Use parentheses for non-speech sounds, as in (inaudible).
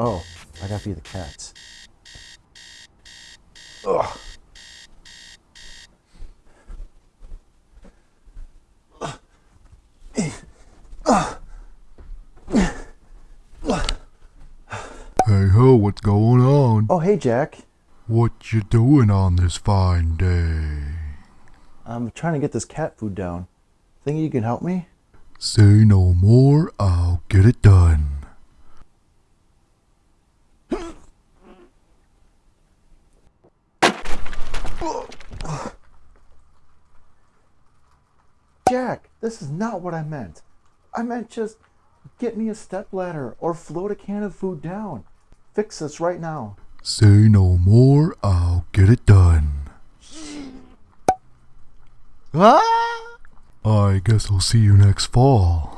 Oh, I gotta feed the cats. Ugh. Hey ho, what's going on? Oh, hey, Jack. What you doing on this fine day? I'm trying to get this cat food down. Think you can help me? Say no more, I'll get it done. Jack, this is not what I meant. I meant just get me a step ladder or float a can of food down. Fix this right now. Say no more, I'll get it done. (gasps) Ah! I guess I'll see you next fall.